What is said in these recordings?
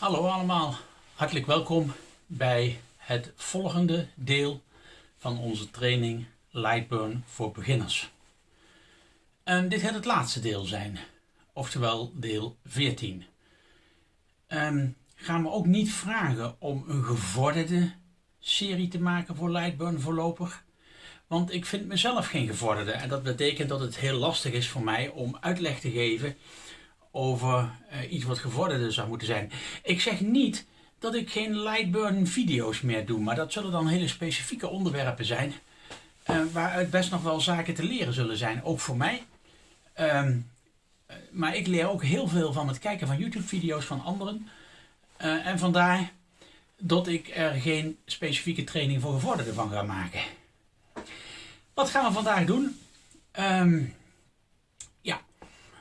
Hallo allemaal, hartelijk welkom bij het volgende deel van onze training Lightburn voor beginners. En dit gaat het laatste deel zijn, oftewel deel 14. Um, gaan we ook niet vragen om een gevorderde serie te maken voor Lightburn voorlopig. Want ik vind mezelf geen gevorderde en dat betekent dat het heel lastig is voor mij om uitleg te geven over uh, iets wat gevorderde zou moeten zijn. Ik zeg niet dat ik geen Lightburn video's meer doe, maar dat zullen dan hele specifieke onderwerpen zijn. Uh, waaruit best nog wel zaken te leren zullen zijn, ook voor mij. Um, maar ik leer ook heel veel van het kijken van YouTube video's van anderen. En vandaar dat ik er geen specifieke training voor gevorderden van ga maken. Wat gaan we vandaag doen? Um,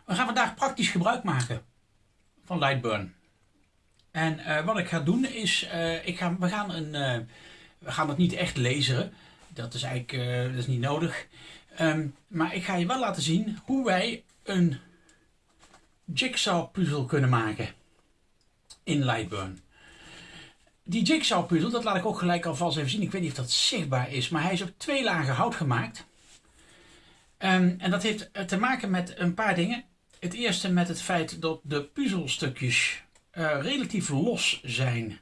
we gaan vandaag praktisch gebruik maken van Lightburn. En uh, wat ik ga doen is, uh, ik ga, we, gaan een, uh, we gaan het niet echt lezen. Dat is eigenlijk dat is niet nodig. Um, maar ik ga je wel laten zien hoe wij een jigsaw puzzel kunnen maken in Lightburn. Die jigsaw puzzel, dat laat ik ook gelijk alvast even zien. Ik weet niet of dat zichtbaar is, maar hij is op twee lagen hout gemaakt. Um, en dat heeft te maken met een paar dingen. Het eerste met het feit dat de puzzelstukjes uh, relatief los zijn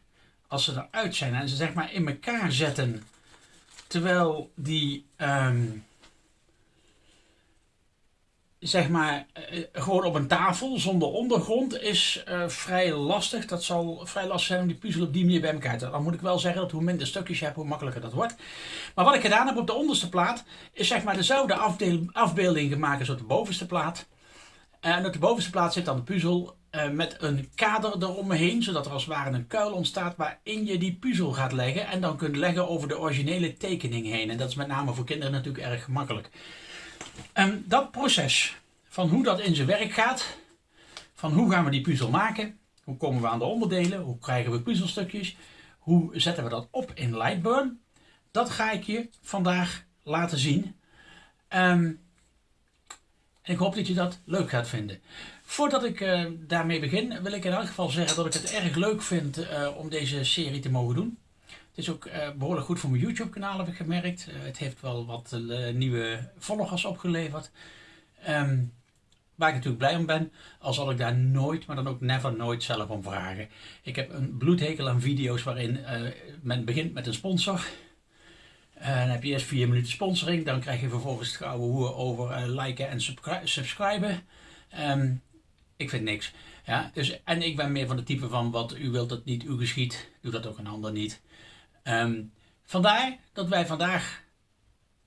als ze eruit zijn en ze zeg maar in elkaar zetten. Terwijl die um, zeg maar uh, gewoon op een tafel zonder ondergrond is uh, vrij lastig. Dat zal vrij lastig zijn om die puzzel op die manier bij elkaar te Dan moet ik wel zeggen dat hoe minder stukjes je hebt, hoe makkelijker dat wordt. Maar wat ik gedaan heb op de onderste plaat is zeg maar dezelfde afbeelding gemaakt als op de bovenste plaat. En op de bovenste plaats zit dan de puzzel uh, met een kader eromheen, zodat er als het ware een kuil ontstaat waarin je die puzzel gaat leggen en dan kunt leggen over de originele tekening heen. En dat is met name voor kinderen natuurlijk erg gemakkelijk. Um, dat proces van hoe dat in zijn werk gaat, van hoe gaan we die puzzel maken, hoe komen we aan de onderdelen, hoe krijgen we puzzelstukjes, hoe zetten we dat op in Lightburn, dat ga ik je vandaag laten zien. Um, ik hoop dat je dat leuk gaat vinden. Voordat ik uh, daarmee begin, wil ik in elk geval zeggen dat ik het erg leuk vind uh, om deze serie te mogen doen. Het is ook uh, behoorlijk goed voor mijn YouTube kanaal heb ik gemerkt. het heeft wel wat nieuwe volgers opgeleverd. Um, waar ik natuurlijk blij om ben, al zal ik daar nooit, maar dan ook never nooit zelf om vragen. Ik heb een bloedhekel aan video's waarin men begint met een sponsor. En heb je eerst vier minuten sponsoring. Dan krijg je vervolgens het gouden hoer over uh, liken en subscriben. Um, ik vind niks. Ja, dus, en ik ben meer van de type van wat u wilt dat niet u geschiet. Doe dat ook een ander niet. Um, vandaar dat wij vandaag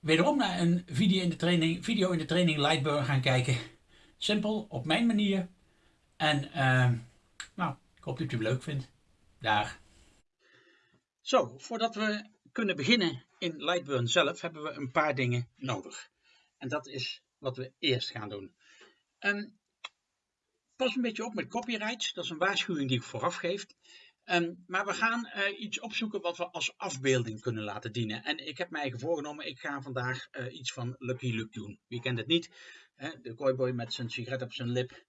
wederom naar een video in de training, video in de training Lightburn gaan kijken. Simpel, op mijn manier. En uh, nou, ik hoop dat u het leuk vindt. Daar. Zo, voordat we kunnen beginnen in Lightburn zelf hebben we een paar dingen nodig. En dat is wat we eerst gaan doen. Um, pas een beetje op met copyright. Dat is een waarschuwing die ik vooraf geef. Um, maar we gaan uh, iets opzoeken wat we als afbeelding kunnen laten dienen. En ik heb mij voorgenomen, ik ga vandaag uh, iets van Lucky Luke doen. Wie kent het niet? Hè? De cowboy met zijn sigaret op zijn lip.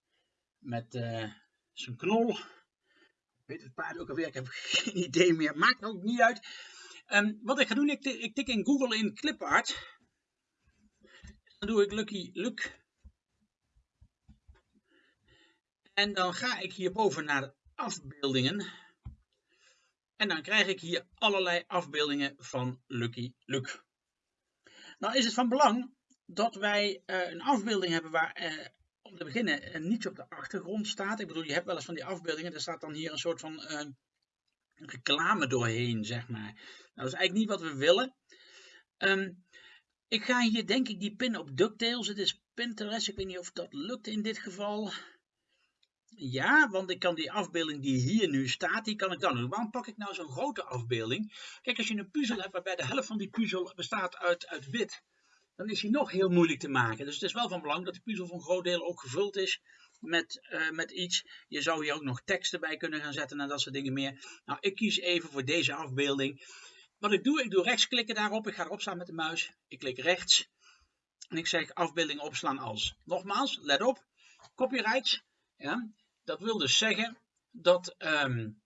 Met uh, zijn knol. Weet het paard ook alweer, ik heb geen idee meer. Maakt ook niet uit. Um, wat ik ga doen, ik, ik tik in Google in clipart. Dan doe ik Lucky Luke. En dan ga ik hierboven naar afbeeldingen. En dan krijg ik hier allerlei afbeeldingen van Lucky Luke. Nou is het van belang dat wij uh, een afbeelding hebben waar uh, om te beginnen uh, niets op de achtergrond staat. Ik bedoel, je hebt wel eens van die afbeeldingen, er staat dan hier een soort van reclame doorheen, zeg maar. Nou, dat is eigenlijk niet wat we willen. Um, ik ga hier denk ik die pin op DuckTales. Het is Pinterest. Ik weet niet of dat lukt in dit geval. Ja, want ik kan die afbeelding die hier nu staat, die kan ik dan doen. Waarom pak ik nou zo'n grote afbeelding? Kijk, als je een puzzel hebt waarbij de helft van die puzzel bestaat uit, uit wit, dan is die nog heel moeilijk te maken. Dus het is wel van belang dat de puzzel voor een groot deel ook gevuld is met, uh, met iets. Je zou hier ook nog teksten bij kunnen gaan zetten en dat soort dingen meer. Nou, ik kies even voor deze afbeelding. Wat ik doe, ik doe rechtsklikken daarop. Ik ga erop staan met de muis. Ik klik rechts. En ik zeg afbeelding opslaan als. Nogmaals, let op. Copyright. Ja, dat wil dus zeggen dat um,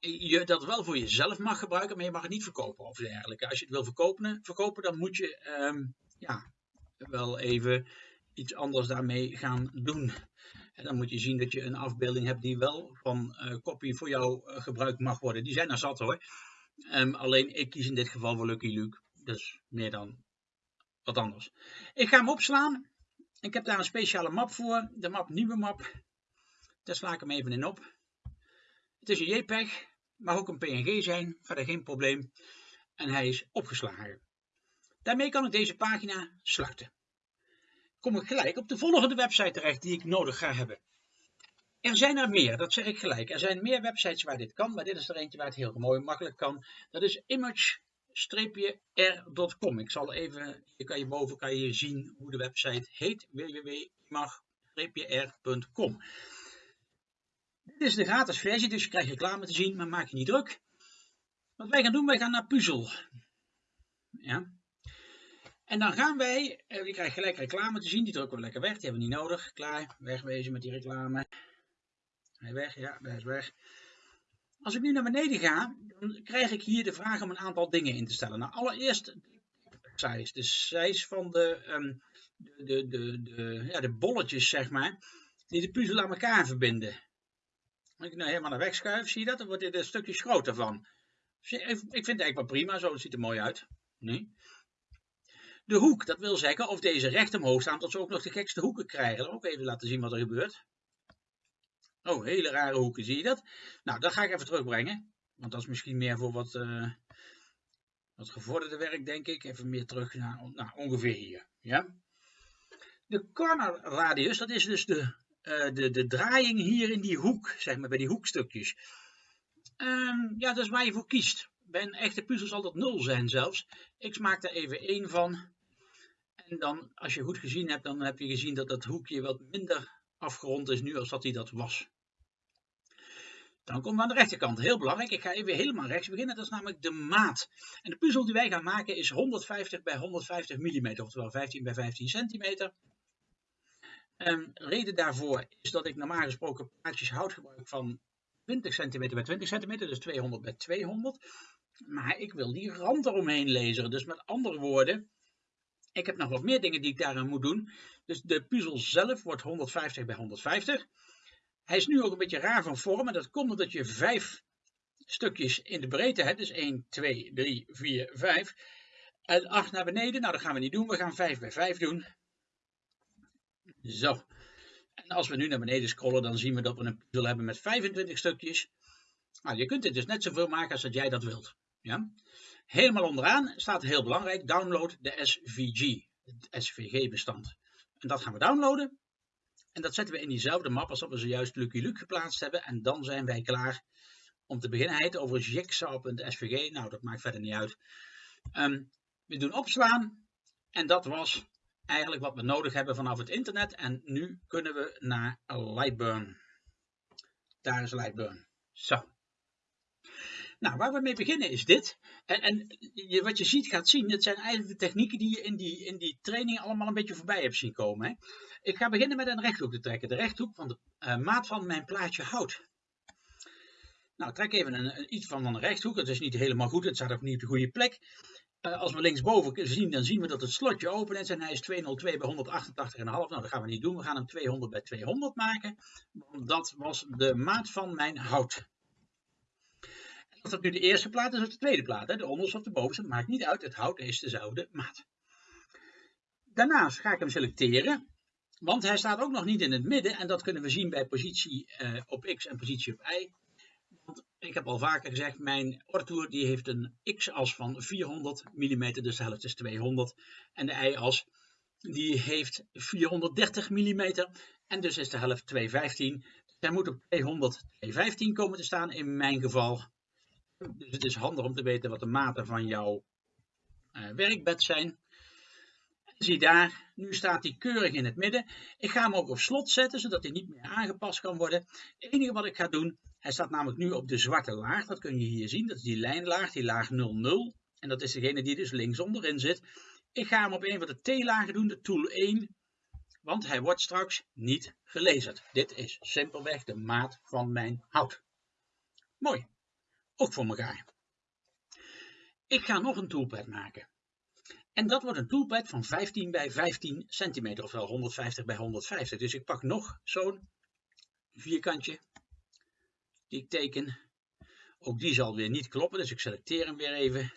je dat wel voor jezelf mag gebruiken, maar je mag het niet verkopen of dergelijke. Als je het wil verkopen, verkopen dan moet je ehm, ja, wel even iets anders daarmee gaan doen. En dan moet je zien dat je een afbeelding hebt die wel van uh, copy voor jou uh, gebruikt mag worden. Die zijn er zat hoor. Um, alleen ik kies in dit geval voor Lucky Luke. Dus meer dan wat anders. Ik ga hem opslaan. Ik heb daar een speciale map voor. De map nieuwe map. Daar sla ik hem even in op. Het is een JPEG. Mag ook een PNG zijn. Verder geen probleem. En hij is opgeslagen. Daarmee kan ik deze pagina sluiten. Kom ik gelijk op de volgende website terecht die ik nodig ga hebben. Er zijn er meer, dat zeg ik gelijk. Er zijn meer websites waar dit kan, maar dit is er eentje waar het heel mooi makkelijk kan. Dat is image-r.com. Ik zal even, hier kan je boven kan je zien hoe de website heet, www.image-r.com. Dit is de gratis versie, dus je krijgt reclame te zien, maar maak je niet druk. Wat wij gaan doen, wij gaan naar Puzzel. Ja. En dan gaan wij, eh, je krijgt gelijk reclame te zien, die drukken we lekker weg, die hebben we niet nodig. Klaar, wegwezen met die reclame. Hij weg, ja, hij is weg. Als ik nu naar beneden ga, dan krijg ik hier de vraag om een aantal dingen in te stellen. Nou, allereerst de size. De size van de, um, de, de, de, ja, de bolletjes, zeg maar, die de puzzel aan elkaar verbinden. Als ik nou helemaal naar weg schuif, zie je dat? Dan wordt dit een stukje groter van. Ik vind het eigenlijk wel prima, zo ziet er mooi uit. Nee. De hoek, dat wil zeggen of deze recht omhoog staan, tot ze ook nog de gekste hoeken krijgen. Dan ook even laten zien wat er gebeurt. Oh, hele rare hoeken, zie je dat? Nou, dat ga ik even terugbrengen. Want dat is misschien meer voor wat, uh, wat gevorderde werk, denk ik. Even meer terug naar ongeveer hier. Ja? De corner radius, dat is dus de, uh, de, de draaiing hier in die hoek, zeg maar, bij die hoekstukjes. Um, ja, dat is waar je voor kiest. Bij een echte puzzel zal dat 0 zijn zelfs. Ik maak er even één van. En dan, als je goed gezien hebt, dan heb je gezien dat dat hoekje wat minder afgerond is nu als dat hij dat was. Dan komen we aan de rechterkant. Heel belangrijk, ik ga even helemaal rechts beginnen. Dat is namelijk de maat. En de puzzel die wij gaan maken is 150 bij 150 mm, oftewel 15 bij 15 centimeter. Um, reden daarvoor is dat ik normaal gesproken plaatjes hout gebruik van 20 centimeter bij 20 centimeter, dus 200 bij 200. Maar ik wil die rand eromheen lezen. Dus met andere woorden, ik heb nog wat meer dingen die ik daaraan moet doen. Dus de puzzel zelf wordt 150 bij 150. Hij is nu ook een beetje raar van vorm. En dat komt omdat je vijf stukjes in de breedte hebt. Dus 1, 2, 3, 4, 5. En 8 naar beneden. Nou, dat gaan we niet doen. We gaan 5 bij 5 doen. Zo. En als we nu naar beneden scrollen, dan zien we dat we een puzzel hebben met 25 stukjes. Nou, je kunt dit dus net zoveel maken als dat jij dat wilt. Ja? Helemaal onderaan staat heel belangrijk, download de SVG, het SVG-bestand. En dat gaan we downloaden. En dat zetten we in diezelfde map als dat we zojuist Lucky Luke geplaatst hebben. En dan zijn wij klaar om te beginnen. Hij heet overigens jigsaw.svg. Nou, dat maakt verder niet uit. Um, we doen opslaan. En dat was eigenlijk wat we nodig hebben vanaf het internet. En nu kunnen we naar Lightburn. Daar is Lightburn. Zo. Nou, waar we mee beginnen is dit. En, en wat je ziet, gaat zien, dat zijn eigenlijk de technieken die je in die, in die training allemaal een beetje voorbij hebt zien komen. Hè? Ik ga beginnen met een rechthoek te trekken. De rechthoek van de uh, maat van mijn plaatje hout. Nou, trek even een, iets van een rechthoek. Het is niet helemaal goed, het staat ook niet op de goede plek. Uh, als we linksboven zien, dan zien we dat het slotje open is en hij is 202 bij 188,5. Nou, dat gaan we niet doen. We gaan hem 200 bij 200 maken. Dat was de maat van mijn hout. Of dat nu de eerste plaat is of de tweede plaat, hè? de onderste of de bovenste, maakt niet uit. Het hout is dezelfde maat. Daarnaast ga ik hem selecteren, want hij staat ook nog niet in het midden. En dat kunnen we zien bij positie uh, op x en positie op y. Want ik heb al vaker gezegd, mijn ortoer die heeft een x-as van 400 mm, dus de helft is 200. En de y-as die heeft 430 mm en dus is de helft 215. Dus hij moet op 200, 215 komen te staan in mijn geval. Dus het is handig om te weten wat de maten van jouw uh, werkbed zijn. Zie daar, nu staat hij keurig in het midden. Ik ga hem ook op slot zetten, zodat hij niet meer aangepast kan worden. Het enige wat ik ga doen, hij staat namelijk nu op de zwarte laag. Dat kun je hier zien, dat is die lijnlaag, die laag 00. En dat is degene die dus links onderin zit. Ik ga hem op een van de T-lagen doen, de tool 1. Want hij wordt straks niet gelezen. Dit is simpelweg de maat van mijn hout. Mooi. Ook voor elkaar. Ik ga nog een toolpad maken. En dat wordt een toolpad van 15 bij 15 centimeter, ofwel 150 bij 150. Dus ik pak nog zo'n vierkantje die ik teken. Ook die zal weer niet kloppen, dus ik selecteer hem weer even.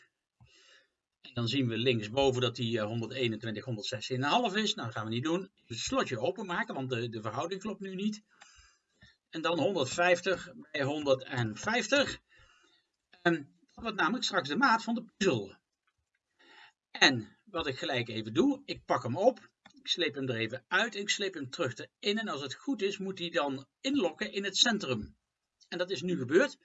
En dan zien we linksboven dat die 121, 116,5 is. Nou, dat gaan we niet doen. Het slotje openmaken, want de, de verhouding klopt nu niet. En dan 150 bij 150. Dat wordt namelijk straks de maat van de puzzel. En wat ik gelijk even doe, ik pak hem op. Ik sleep hem er even uit. Ik sleep hem terug erin. En als het goed is, moet hij dan inlokken in het centrum. En dat is nu gebeurd.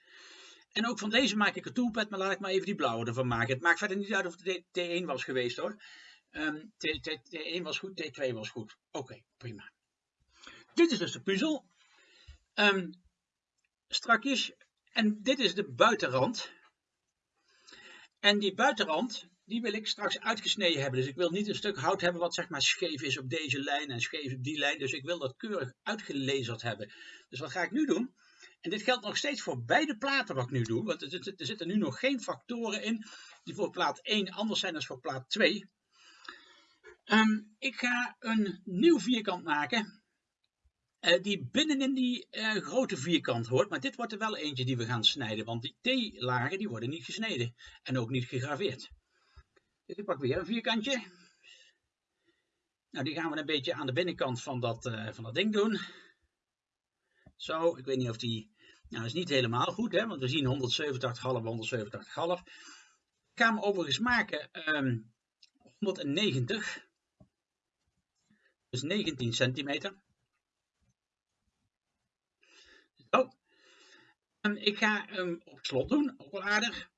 En ook van deze maak ik een toolpad, maar laat ik maar even die blauwe ervan maken. Het maakt verder niet uit of het T1 was geweest hoor. Um, T1 was goed, T2 was goed. Oké, prima. Dit is dus de puzzel. Um, strakjes. En dit is de buitenrand. En die buitenrand, die wil ik straks uitgesneden hebben. Dus ik wil niet een stuk hout hebben wat zeg maar scheef is op deze lijn en scheef op die lijn. Dus ik wil dat keurig uitgelezerd hebben. Dus wat ga ik nu doen? En dit geldt nog steeds voor beide platen wat ik nu doe. Want er, zitten nu nog geen factoren in die voor plaat 1 anders zijn dan voor plaat 2. Um, ehm, ik ga een nieuw vierkant maken. Uh, die binnenin die uh, grote vierkant hoort. Maar dit wordt er wel eentje die we gaan snijden. Want die T-lagen die worden niet gesneden. En ook niet gegraveerd. Dus ik pak weer een vierkantje. Nou, die gaan we een beetje aan de binnenkant van dat, uh, van dat ding doen. Zo, ik weet niet of die... Nou, dat is niet helemaal goed, hè, want we zien 187,5, 187,5. Ik ga hem overigens maken um, 190. Dus 19 centimeter. Ik ga hem op slot doen, ook wel aardig.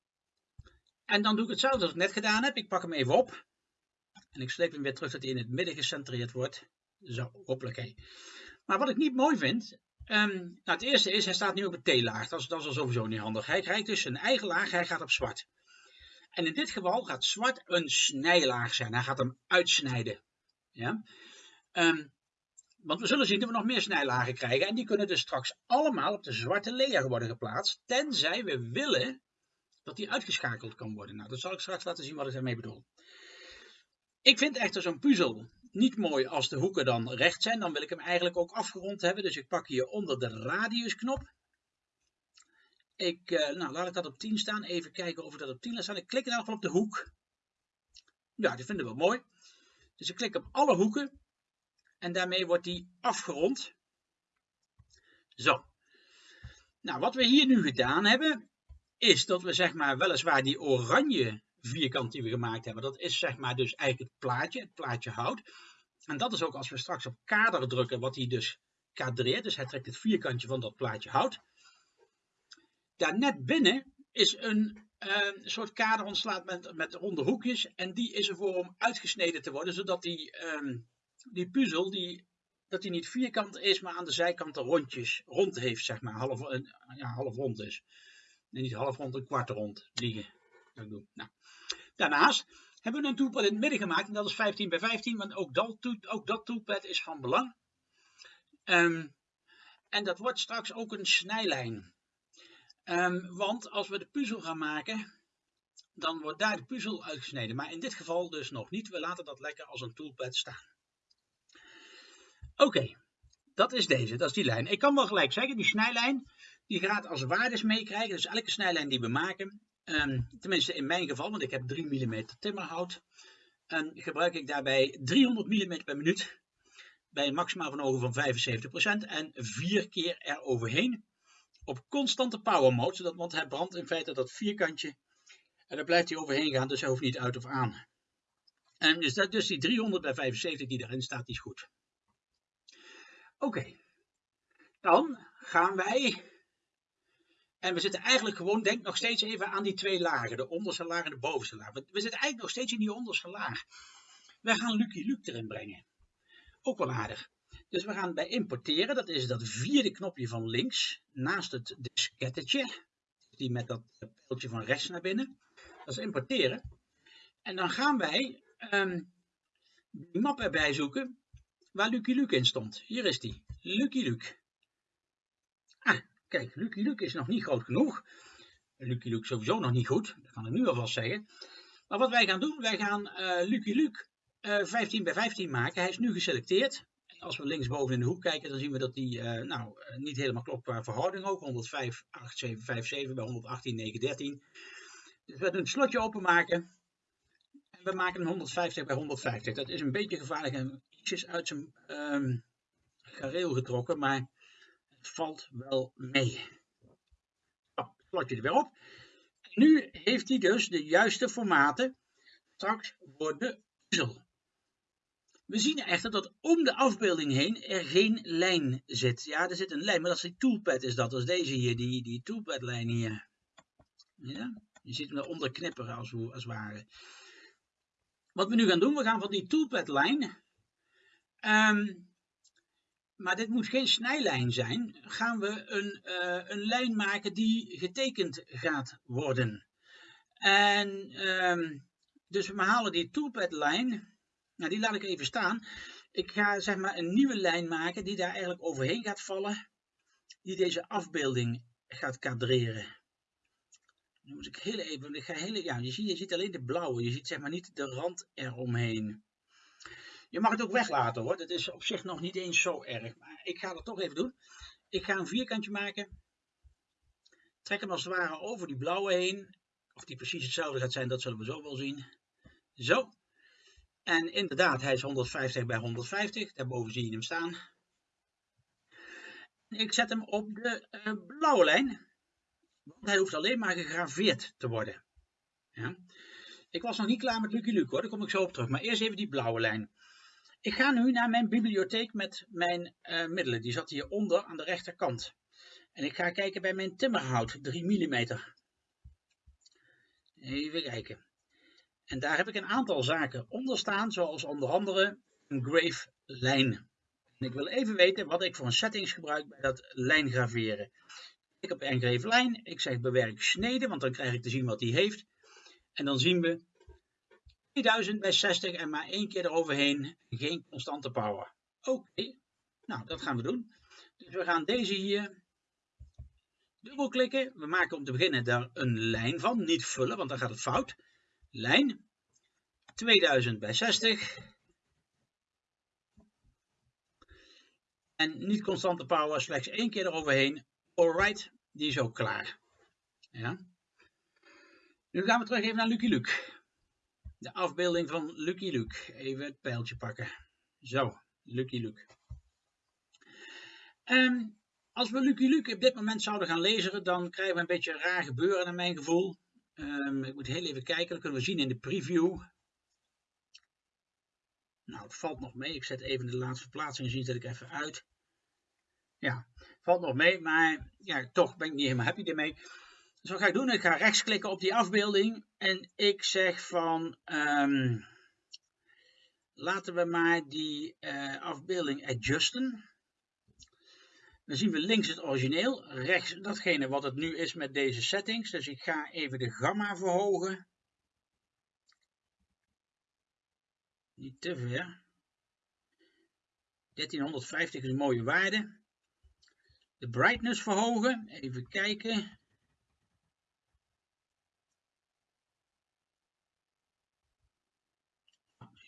En dan doe ik hetzelfde als ik net gedaan heb. Ik pak hem even op. En ik sleep hem weer terug dat hij in het midden gecentreerd wordt. Zo, hoppelijk. Maar wat ik niet mooi vind, Um, nou, het eerste is, hij staat nu op een T-laag. Dat is, al sowieso niet handig. Hij krijgt dus zijn eigen laag, hij gaat op zwart. En in dit geval gaat zwart een snijlaag zijn. Hij gaat hem uitsnijden. Ja? Um, want we zullen zien dat we nog meer snijlagen krijgen. En die kunnen dus straks allemaal op de zwarte layer worden geplaatst. Tenzij we willen dat die uitgeschakeld kan worden. Nou, dat zal ik straks laten zien wat ik daarmee bedoel. Ik vind echter zo'n puzzel niet mooi als de hoeken dan recht zijn. Dan wil ik hem eigenlijk ook afgerond hebben. Dus ik pak hier onder de radiusknop. Ik, uh, nou, laat ik dat op 10 staan. Even kijken of ik dat op 10 laat staan. Ik klik in ieder geval op de hoek. Ja, die vinden we mooi. Dus ik klik op alle hoeken. En daarmee wordt die afgerond. Zo. Nou, wat we hier nu gedaan hebben, is dat we zeg maar weliswaar die oranje vierkant die we gemaakt hebben. Dat is zeg maar dus eigenlijk het plaatje, het plaatje hout. En dat is ook als we straks op kader drukken, wat hij dus kadreert. Dus hij trekt het vierkantje van dat plaatje hout. Daar net binnen is een uh, soort kader ontslaat met, met ronde hoekjes. En die is ervoor om uitgesneden te worden, zodat die, um, die puzzel, die, dat die niet vierkant is, maar aan de zijkanten rondjes, rond heeft, zeg maar. Half, ja, half rond is. Nee, niet half rond, een kwart rond liggen. Dat. Nou. Daarnaast hebben we een toolpad in het midden gemaakt en dat is 15 bij 15, want ook dat, ook dat toolpad is van belang. Um, en dat wordt straks ook een snijlijn. Um, want als we de puzzel gaan maken, dan wordt daar de puzzel uitgesneden. Maar in dit geval dus nog niet. We laten dat lekker als een toolpad staan. Oké, dat is deze, dat is die lijn. Ik kan wel gelijk zeggen, die snijlijn, die gaat als waardes meekrijgen. Dus elke snijlijn die we maken, Um, tenminste in mijn geval, want ik heb 3 mm timmerhout. En gebruik ik daarbij 300 mm per minuut. Bij een maximaal van ogen van 75% en vier keer eroverheen. Op constante power mode, zodat, want hij brandt in feite dat vierkantje. En daar blijft hij overheen gaan, dus hij hoeft niet uit of aan. En dus, dat, dus die 300 bij 75 die erin staat, die is goed. Oké, dan gaan wij en we zitten eigenlijk gewoon, denk nog steeds even aan die twee lagen. De onderste laag en de bovenste laag. We zitten eigenlijk nog steeds in die onderste laag. We gaan Lucky Luke erin brengen. Ook wel aardig. Dus we gaan bij importeren, dat is dat vierde knopje van links, naast het diskettetje. Die met dat pijltje van rechts naar binnen. Dat is importeren. En dan gaan wij um, die map erbij zoeken waar Lucky Luke in stond. Hier is die, Lucky Luke. Ah, Kijk, Lucky Luke is nog niet groot genoeg. Lucky Luke sowieso nog niet goed. Dat kan ik nu alvast zeggen. Maar wat wij gaan doen, wij gaan uh, Lucky Luke uh, 15 bij 15 maken. Hij is nu geselecteerd. Als we linksboven in de hoek kijken, dan zien we dat die uh, nou, niet helemaal klopt qua verhouding ook. 105, 8, 7, 5, 7 bij 118, 9, 13. Dus we doen het slotje openmaken. En we maken een 150 bij 150. Dat is een beetje gevaarlijk en ietsjes uit zijn um, gareel getrokken, maar het valt wel mee. Oh, slotje er weer op. Nu heeft hij dus de juiste formaten straks voor de puzzel. We zien echter dat om de afbeelding heen er geen lijn zit. Ja, er zit een lijn, maar dat is die toolpad is dat. Dat is deze hier, die, die toolpad lijn hier. Ja, je ziet hem eronder knipperen als, als het ware. Wat we nu gaan doen, we gaan van die toolpad lijn, um, maar dit moet geen snijlijn zijn, gaan we een, uh, een lijn maken die getekend gaat worden. En um, dus we halen die toolpad lijn nou, die laat ik even staan. Ik ga zeg maar een nieuwe lijn maken die daar eigenlijk overheen gaat vallen. Die deze afbeelding gaat kadreren. Nu moet ik heel even, ik ga heel, ja, je, ziet, je ziet alleen de blauwe, je ziet zeg maar niet de rand eromheen. Je mag het ook weglaten hoor, dat is op zich nog niet eens zo erg. Maar ik ga dat toch even doen. Ik ga een vierkantje maken. Trek hem als het ware over die blauwe heen. Of die precies hetzelfde gaat zijn, dat zullen we zo wel zien. Zo. En inderdaad, hij is 150 bij 150. Daarboven zie je hem staan. Ik zet hem op de uh, blauwe lijn. Want hij hoeft alleen maar gegraveerd te worden. Ja. Ik was nog niet klaar met Lucky Luke hoor, daar kom ik zo op terug. Maar eerst even die blauwe lijn. Ik ga nu naar mijn bibliotheek met mijn uh, middelen. Die zat hieronder aan de rechterkant. En ik ga kijken bij mijn timmerhout, 3 mm. Even kijken. En daar heb ik een aantal zaken onder staan, zoals onder andere een grave lijn. En ik wil even weten wat ik voor een settings gebruik bij dat lijngraveren. Ik heb engrave lijn, ik zeg bewerk snede, want dan krijg ik te zien wat die heeft. En dan zien we 2000 bij 60 en maar één keer eroverheen, geen constante power. Oké, nou dat gaan we doen. Dus we gaan deze hier dubbelklikken. We maken om te beginnen daar een lijn van, niet vullen, want dan gaat het fout lijn 2000 bij 60 en niet constante power, slechts één keer eroverheen. Alright, die is ook klaar. Ja. Nu gaan we terug even naar Lucky Luke. De afbeelding van Lucky Luke. Even het pijltje pakken. Zo, Lucky Luke. Um, als we Lucky Luke op dit moment zouden gaan lezen, dan krijgen we een beetje raar gebeuren naar mijn gevoel. Um, ik moet heel even kijken, dat kunnen we zien in de preview. Nou, het valt nog mee. Ik zet even de laatste verplaatsing, zien zet ik even uit. Ja, valt nog mee, maar ja, toch ben ik niet helemaal happy ermee. Dus wat ga ik doen? Ik ga rechtsklikken op die afbeelding en ik zeg van um, laten we maar die uh, afbeelding adjusten. Dan zien we links het origineel, rechts datgene wat het nu is met deze settings. Dus ik ga even de gamma verhogen. Niet te ver. 1350 is een mooie waarde. De brightness verhogen. Even kijken.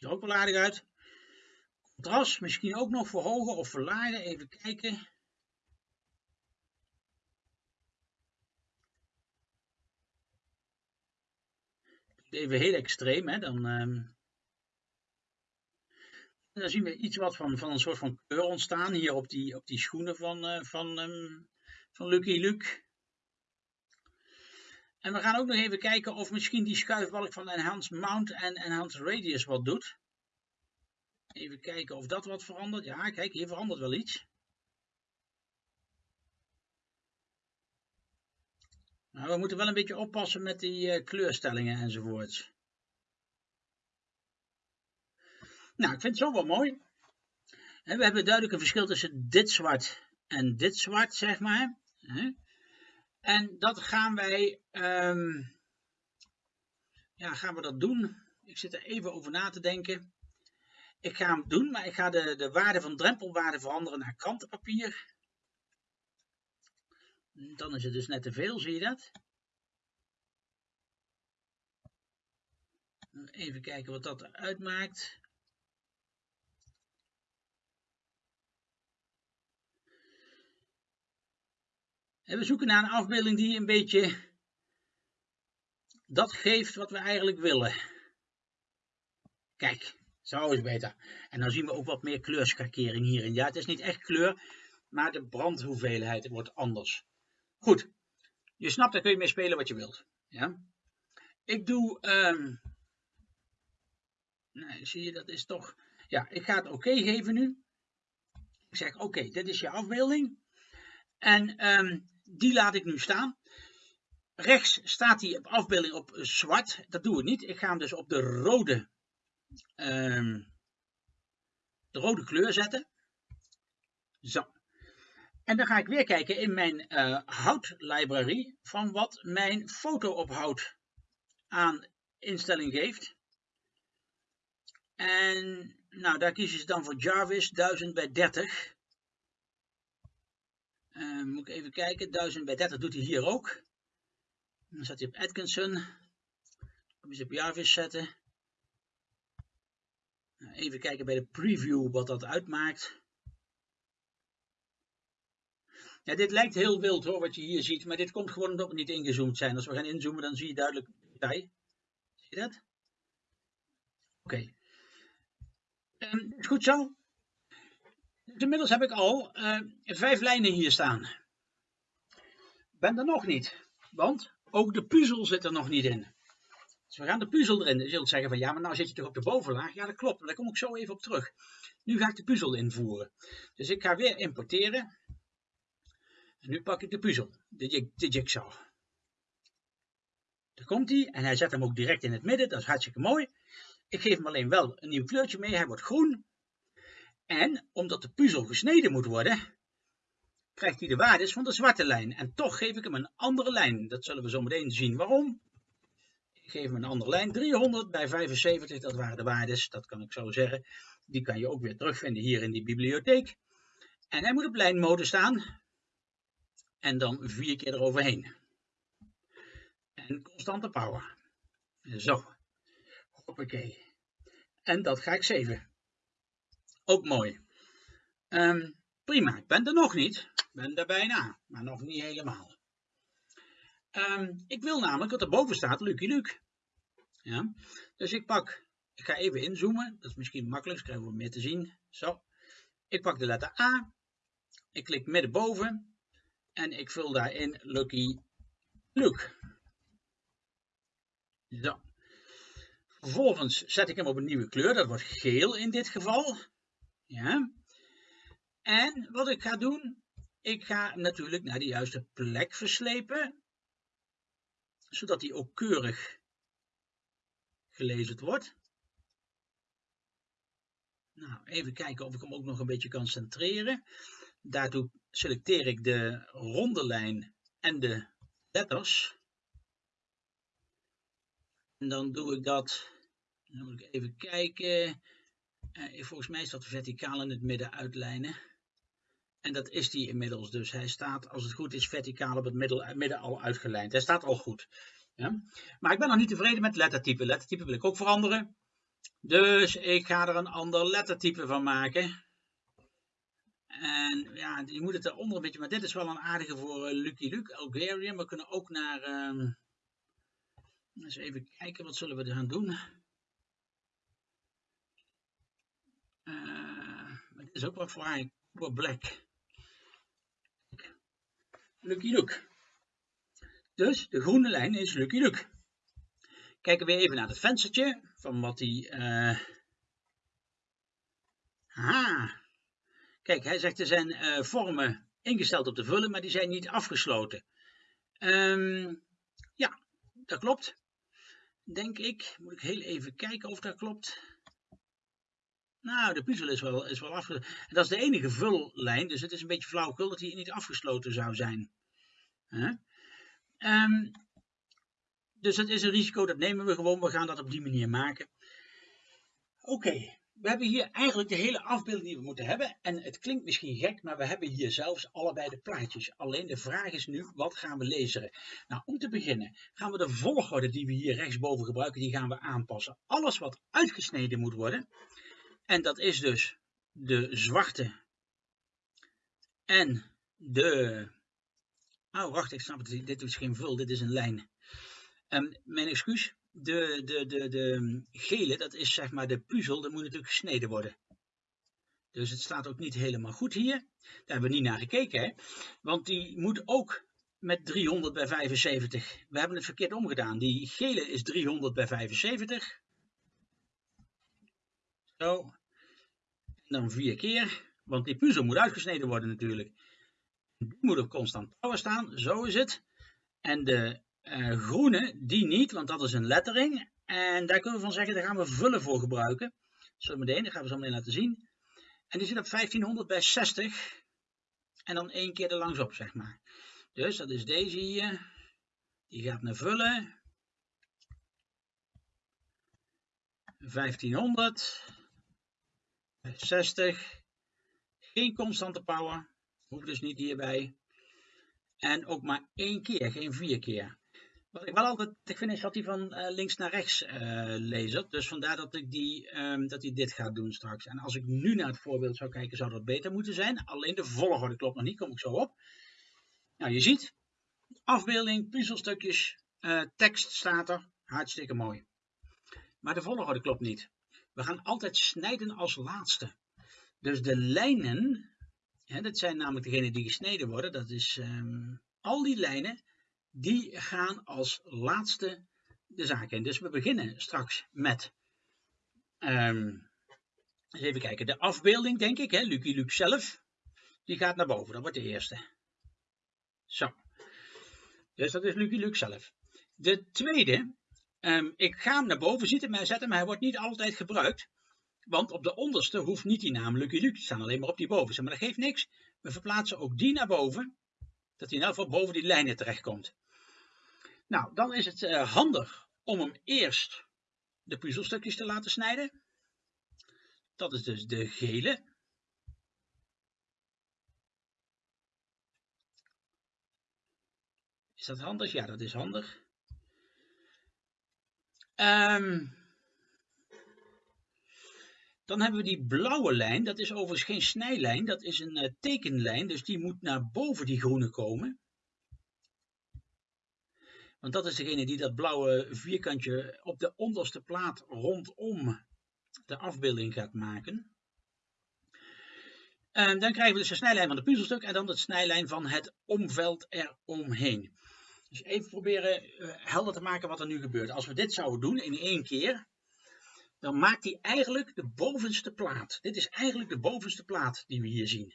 Ziet er ook wel aardig uit. Contrast misschien ook nog verhogen of verlagen. Even kijken. even heel extreem, hè, dan, um, dan zien we iets wat van, van een soort van kleur ontstaan hier op die, op die schoenen van, uh, van, um, van Lucky Luke. En we gaan ook nog even kijken of misschien die schuifbalk van Enhanced Mount en Enhanced Radius wat doet. Even kijken of dat wat verandert. Ja, kijk, hier verandert wel iets. Nou, we moeten wel een beetje oppassen met die uh, kleurstellingen enzovoorts. Nou, ik vind het zo wel mooi. En we hebben duidelijk een verschil tussen dit zwart en dit zwart, zeg maar. En dat gaan wij, ehm, ja, gaan we dat doen? Ik zit er even over na te denken. Ik ga hem doen, maar ik ga de, de waarde van drempelwaarde veranderen naar krantenpapier. Dan is het dus net te veel, zie je dat? Even kijken wat dat uitmaakt. En we zoeken naar een afbeelding die een beetje dat geeft wat we eigenlijk willen. Kijk, zo is beter. En dan zien we ook wat meer kleurschakering hierin. Ja, het is niet echt kleur, maar de brandhoeveelheid wordt anders. Goed, je snapt, daar kun je mee spelen wat je wilt. Ja? Ik doe, um, zie je, dat is toch, ja, ik ga het oké geven nu. Ik zeg, oké, dit is je afbeelding. En um, die laat ik nu staan. Rechts staat die op afbeelding op zwart. Dat doe ik niet. Ik ga hem dus op de rode, um, de rode kleur zetten. Zo. En dan ga ik weer kijken in mijn uh, houtlibrary van wat mijn fotoophoud aan instelling geeft. En nou, daar kiezen ze dan voor Jarvis 1000 bij 30. Uh, moet ik even kijken, 1000 bij 30 doet hij hier ook. Dan zet hij op Atkinson. Dan je op Jarvis zetten. Nou, even kijken bij de preview wat dat uitmaakt. Ja, dit lijkt heel wild hoor, wat je hier ziet, maar dit komt gewoon omdat we niet ingezoomd zijn. Als we gaan inzoomen, dan zie je duidelijk detail. Zie je dat? Oké. Okay. Is goed zo. Inmiddels heb ik al uh, vijf lijnen hier staan. Ben er nog niet, want ook de puzzel zit er nog niet in. Dus we gaan de puzzel erin. Je zult zeggen van ja, maar nou zit je toch op de bovenlaag? Ja, dat klopt, maar daar kom ik zo even op terug. Nu ga ik de puzzel invoeren. Dus ik ga weer importeren. En nu pak ik de puzzel, de, de jigsaw. Daar komt hij en hij zet hem ook direct in het midden, dat is hartstikke mooi. Ik geef hem alleen wel een nieuw kleurtje mee, hij wordt groen. En omdat de puzzel gesneden moet worden, krijgt hij de waardes van de zwarte lijn. En toch geef ik hem een andere lijn. Dat zullen we zo meteen zien waarom. Ik geef hem een andere lijn. 300 bij 75, dat waren de waardes. Dat kan ik zo zeggen. Die kan je ook weer terugvinden hier in die bibliotheek. En hij moet op lijnmode staan en dan vier keer eroverheen. En constante power. Zo. Hoppakee. En dat ga ik zeven. Ook mooi. Um, prima, ik ben er nog niet. Ik ben er bijna, maar nog niet helemaal. Um, ik wil namelijk wat erboven staat, Lucky Luke. Ja? Dus ik pak, ik ga even inzoomen, dat is misschien makkelijk, krijgen we meer te zien. Zo. Ik pak de letter A, ik klik middenboven en ik vul daarin Lucky Luke. Zo. Vervolgens zet ik hem op een nieuwe kleur, dat wordt geel in dit geval. Ja. En wat ik ga doen, ik ga natuurlijk naar de juiste plek verslepen, zodat hij ook keurig gelezen wordt. Nou, even kijken of ik hem ook nog een beetje kan centreren. Daartoe selecteer ik de ronde lijn en de letters. En dan doe ik dat, dan moet ik even kijken. Uh, volgens mij is dat verticaal in het midden uitlijnen. En dat is die inmiddels. Dus hij staat, als het goed is, verticaal op het midden, midden al uitgelijnd. Hij staat al goed. Ja? Maar ik ben nog niet tevreden met lettertype. Lettertype wil ik ook veranderen. Dus ik ga er een ander lettertype van maken. En ja, je moet het eronder een beetje, maar dit is wel een aardige voor uh, Lucky Luke, Algerian. We kunnen ook naar, uh, eens even kijken, wat zullen we er gaan doen? Uh, dit is ook wat voor, voor black. Lucky Luke. Dus de groene lijn is Lucky Luke. Kijken we even naar het venstertje van wat hij. Uh... Ah, Kijk, hij zegt er zijn uh, vormen ingesteld op te vullen, maar die zijn niet afgesloten. Um, ja, dat klopt. Denk ik. Moet ik heel even kijken of dat klopt. Nou, de puzzel is wel, is wel afgesloten. Dat is de enige vullijn, dus het is een beetje flauwekul dat hij niet afgesloten zou zijn. Um, dus dat is een risico, dat nemen we gewoon. We gaan dat op die manier maken. Oké, we hebben hier eigenlijk de hele afbeelding die we moeten hebben. En het klinkt misschien gek, maar we hebben hier zelfs allebei de plaatjes. Alleen de vraag is nu, wat gaan we lezen? Nou, om te beginnen gaan we de volgorde die we hier rechtsboven gebruiken, die gaan we aanpassen. Alles wat uitgesneden moet worden, en dat is dus de zwarte en de... Oh, wacht, ik snap het, dit is geen vul, dit is een lijn. Um, mijn excuus, de, de, de, de gele, dat is zeg maar de puzzel, dat moet natuurlijk gesneden worden. Dus het staat ook niet helemaal goed hier. Daar hebben we niet naar gekeken, hè? want die moet ook met 300 bij 75. We hebben het verkeerd omgedaan. Die gele is 300 bij 75. Zo. Dan vier keer, want die puzzel moet uitgesneden worden natuurlijk. Die moet op constant power staan, zo is het. En de uh, groene, die niet, want dat is een lettering. En daar kunnen we van zeggen, daar gaan we vullen voor gebruiken. Zo meteen, dat gaan we zo meteen laten zien. En die zit op 1500 bij 60. En dan één keer er langs op, zeg maar. Dus dat is deze hier. Die gaat naar vullen. 1500. 60. Geen constante power. Hoeft dus niet hierbij. En ook maar één keer, geen vier keer. Wat ik wel altijd vind is dat hij van uh, links naar rechts uh, leest. Dus vandaar dat, ik die, um, dat hij dit gaat doen straks. En als ik nu naar het voorbeeld zou kijken, zou dat beter moeten zijn. Alleen de volgorde klopt nog niet, kom ik zo op. Nou, je ziet, afbeelding, puzzelstukjes, uh, tekst staat er. Hartstikke mooi. Maar de volgorde klopt niet. We gaan altijd snijden als laatste. Dus de lijnen, hè, dat zijn namelijk degenen die gesneden worden. Dat is um, al die lijnen die gaan als laatste de zaak in. Dus we beginnen straks met, um, eens even kijken, de afbeelding denk ik, hè, Lucky Luke zelf, die gaat naar boven, dat wordt de eerste. Zo, dus dat is Lucky Luke zelf. De tweede, um, ik ga hem naar boven zitten, zetten, maar hij wordt niet altijd gebruikt. Want op de onderste hoeft niet die naam Lucky Luke te staan, alleen maar op die bovenste. Maar dat geeft niks. We verplaatsen ook die naar boven, dat hij in elk geval boven die lijnen terechtkomt. Nou, dan is het uh, handig om hem eerst de puzzelstukjes te laten snijden. Dat is dus de gele. Is dat handig? Ja, dat is handig. Um, dan hebben we die blauwe lijn. Dat is overigens geen snijlijn, dat is een uh, tekenlijn. Dus die moet naar boven die groene komen. Want dat is degene die dat blauwe vierkantje op de onderste plaat rondom de afbeelding gaat maken. En dan krijgen we dus de snijlijn van het puzzelstuk en dan de snijlijn van het omveld eromheen. Dus even proberen uh, helder te maken wat er nu gebeurt. Als we dit zouden doen in één keer, dan maakt hij eigenlijk de bovenste plaat. Dit is eigenlijk de bovenste plaat die we hier zien.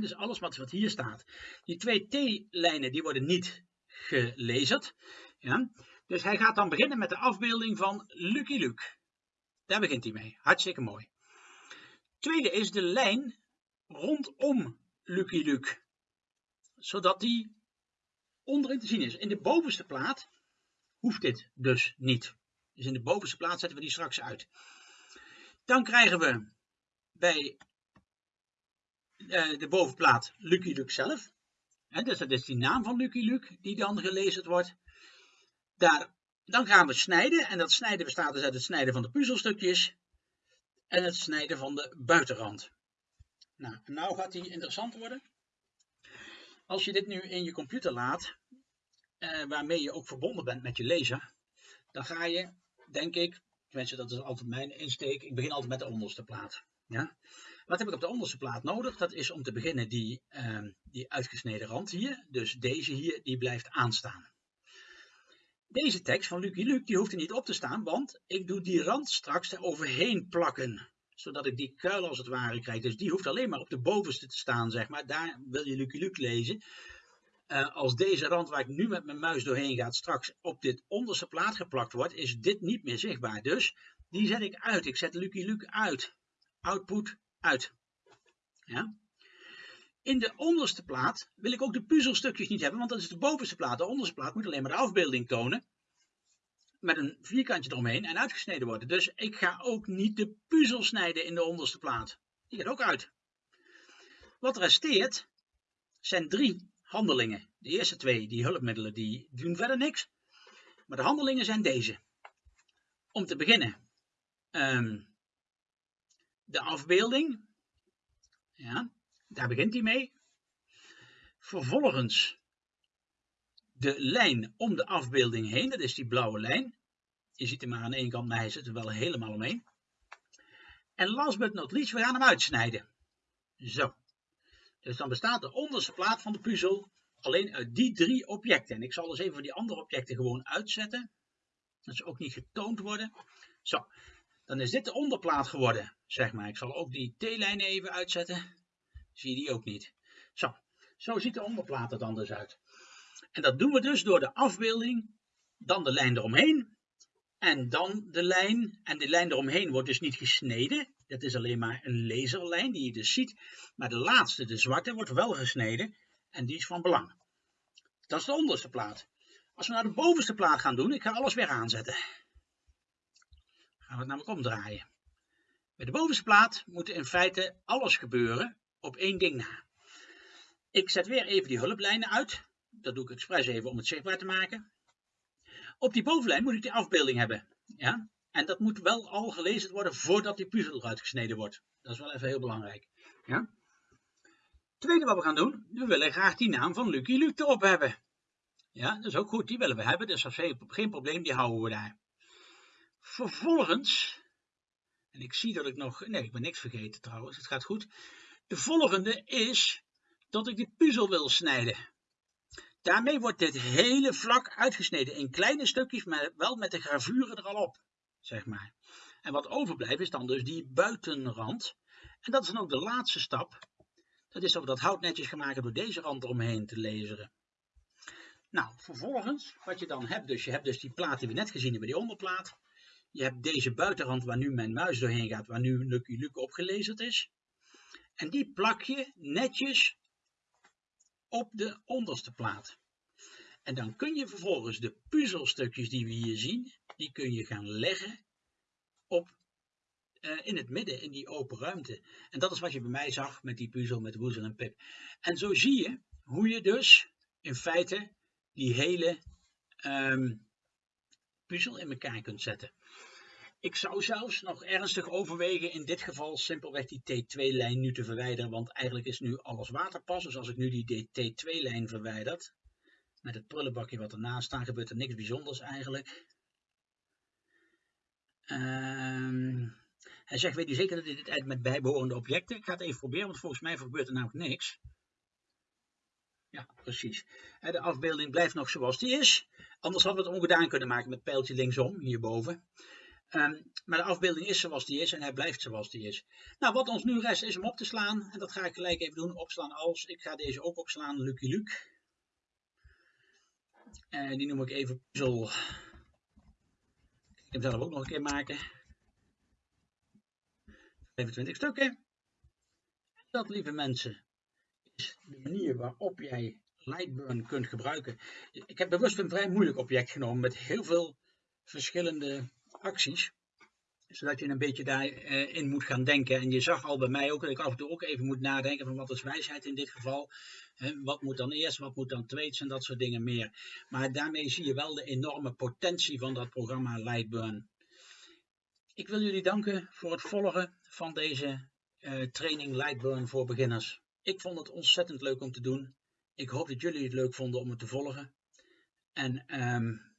Dus alles wat, hier staat. Die twee T-lijnen die worden niet gelezerd. Ja? Dus hij gaat dan beginnen met de afbeelding van Lucky Luke. Daar begint hij mee. Hartstikke mooi. Tweede is de lijn rondom Lucky Luke. Zodat die onderin te zien is. In de bovenste plaat hoeft dit dus niet. Dus in de bovenste plaat zetten we die straks uit. Dan krijgen we bij uh, de bovenplaat Lucky Luke zelf dus dat is die naam van Lucky Luke die dan gelezen wordt. Daar, dan gaan we snijden. En dat snijden bestaat dus uit het snijden van de puzzelstukjes. En het snijden van de buitenrand. Nou, nou gaat die interessant worden. Als je dit nu in je computer laat, eh, waarmee je ook verbonden bent met je lezer, dan ga je, denk ik, tenminste dat is altijd mijn insteek, ik begin altijd met de onderste plaat. Ja? Wat heb ik op de onderste plaat nodig? Dat is om te beginnen die, uh, die uitgesneden rand hier. Dus deze hier, die blijft aanstaan. Deze tekst van Lucky Luke, die hoeft er niet op te staan, want ik doe die rand straks er overheen plakken. Zodat ik die kuil als het ware krijg. Dus die hoeft alleen maar op de bovenste te staan, zeg maar. Daar wil je Lucky Luke lezen. Uh, als deze rand waar ik nu met mijn muis doorheen ga straks op dit onderste plaat geplakt wordt, is dit niet meer zichtbaar. Dus die zet ik uit. Ik zet Lucky Luke uit. Output uit. Ja? In de onderste plaat wil ik ook de puzzelstukjes niet hebben, want dat is de bovenste plaat. De onderste plaat moet alleen maar de afbeelding tonen. Met een vierkantje eromheen en uitgesneden worden. Dus ik ga ook niet de puzzel snijden in de onderste plaat. Die gaat ook uit. Wat resteert zijn drie handelingen. De eerste twee, die hulpmiddelen, die doen verder niks. Maar de handelingen zijn deze. Om te beginnen, ehm, de afbeelding. Ja, daar begint hij mee. Vervolgens de lijn om de afbeelding heen, dat is die blauwe lijn. Je ziet hem maar aan één kant, maar hij zit er wel helemaal omheen. En last but not least, we gaan hem uitsnijden. Zo. Dus dan bestaat de onderste plaat van de puzzel alleen uit die drie objecten. En ik zal dus even die andere objecten gewoon uitzetten. Dat ze ook niet getoond worden. Zo. Dan is dit de onderplaat geworden, zeg maar. Ik zal ook die T-lijn even uitzetten. Zie je die ook niet. Zo. Zo ziet de onderplaat er dan dus uit. En dat doen we dus door de afbeelding, dan de lijn eromheen en dan de lijn. En de lijn eromheen wordt dus niet gesneden. Dat is alleen maar een laserlijn die je dus ziet. Maar de laatste, de zwarte, wordt wel gesneden en die is van belang. Dat is de onderste plaat. Als we naar de bovenste plaat gaan doen, ik ga alles weer aanzetten. Gaan we het namelijk omdraaien. Bij de bovenste plaat moet in feite alles gebeuren op één ding na. Ik zet weer even die hulplijnen uit. Dat doe ik expres even om het zichtbaar te maken. Op die bovenlijn moet ik die afbeelding hebben. Ja? En dat moet wel al gelezen worden voordat die puzzel eruit gesneden wordt. Dat is wel even heel belangrijk. Ja? Tweede wat we gaan doen, we willen graag die naam van Lucky Luke erop hebben. Ja, dat is ook goed, die willen we hebben, dus dat is geen probleem, die houden we daar. Vervolgens, en ik zie dat ik nog, nee ik ben niks vergeten trouwens, het gaat goed. De volgende is dat ik die puzzel wil snijden. Daarmee wordt dit hele vlak uitgesneden in kleine stukjes, maar wel met de gravuren er al op, zeg maar. En wat overblijft is dan dus die buitenrand. En dat is dan ook de laatste stap. Dat is dat we dat hout netjes gaan maken door deze rand eromheen te laseren. Nou, vervolgens, wat je dan hebt, dus je hebt dus die plaat die we net gezien hebben, die onderplaat. Je hebt deze buitenrand waar nu mijn muis doorheen gaat, waar nu Lucky Luke opgelezerd is. En die plak je netjes op de onderste plaat. En dan kun je vervolgens de puzzelstukjes die we hier zien, die kun je gaan leggen op, uh, in het midden, in die open ruimte. En dat is wat je bij mij zag met die puzzel met Woezel en Pip. En zo zie je hoe je dus in feite die hele um, puzzel in elkaar kunt zetten. Ik zou zelfs nog ernstig overwegen in dit geval simpelweg die T2-lijn nu te verwijderen, want eigenlijk is nu alles waterpas. Dus als ik nu die T2-lijn verwijder, met het prullenbakje wat ernaast staat, gebeurt er niks bijzonders eigenlijk. Um, hij zegt, weet u zeker dat dit uit met bijbehorende objecten? Ik ga het even proberen, want volgens mij gebeurt er namelijk niks. Ja, precies. De afbeelding blijft nog zoals die is. Anders hadden we het ongedaan kunnen maken met pijltje linksom, hierboven. Um, maar de afbeelding is zoals die is en hij blijft zoals die is. Nou, wat ons nu rest is hem op te slaan. En dat ga ik gelijk even doen. Opslaan als. Ik ga deze ook opslaan, Lucky Luke. En die noem ik even puzzel. Ik ga hem zelf ook nog een keer maken. 25 stukken. Dat, lieve mensen, is de manier waarop jij Lightburn kunt gebruiken. Ik heb bewust een vrij moeilijk object genomen met heel veel verschillende acties. Zodat je een beetje daarin uh, moet gaan denken. En je zag al bij mij ook dat ik af en toe ook even moet nadenken van wat is wijsheid in dit geval. Wat moet dan eerst, wat moet dan tweede en dat soort dingen meer. Maar daarmee zie je wel de enorme potentie van dat programma Lightburn. Ik wil jullie danken voor het volgen van deze uh, training Lightburn voor beginners. Ik vond het ontzettend leuk om te doen. Ik hoop dat jullie het leuk vonden om het te volgen. En um,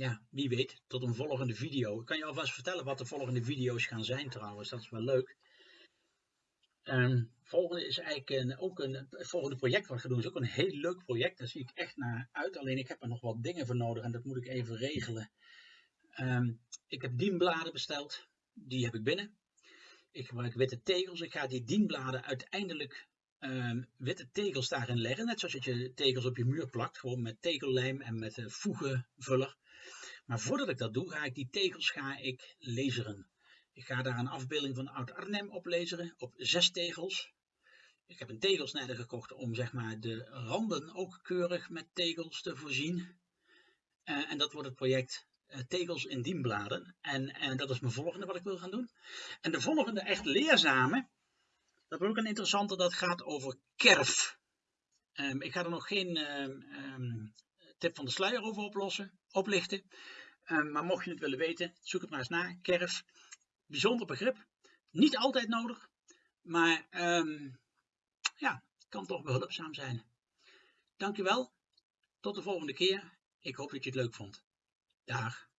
ja, wie weet, tot een volgende video. Ik kan je alvast vertellen wat de volgende video's gaan zijn trouwens, dat is wel leuk. Um, volgende is eigenlijk een, ook een, het volgende project wat ik ga doen is ook een heel leuk project. Daar zie ik echt naar uit. Alleen ik heb er nog wat dingen voor nodig en dat moet ik even regelen. Um, ik heb dienbladen besteld. Die heb ik binnen. Ik gebruik witte tegels. Ik ga die dienbladen uiteindelijk um, witte tegels daarin leggen. Net zoals je tegels op je muur plakt. Gewoon met tegellijm en met uh, voegenvuller. Maar voordat ik dat doe, ga ik die tegels ga ik laseren. Ik ga daar een afbeelding van Oud-Arnhem op laseren, op zes tegels. Ik heb een tegelsnijder gekocht om zeg maar, de randen ook keurig met tegels te voorzien. Uh, en dat wordt het project eh, tegels in dienbladen. En, en dat is mijn volgende wat ik wil gaan doen. En de volgende echt leerzame, dat is ook een interessante, dat gaat over kerf. Ehm, ik ga er nog geen ehm, ehm, tip van de sluier over oplossen, oplichten. Ehm, maar mocht je het willen weten, zoek het maar eens na. Kerf, bijzonder begrip. Niet altijd nodig, maar ehm, ja, kan toch behulpzaam zijn. Dankjewel. Tot de volgende keer. Ik hoop dat je het leuk vond. Dag.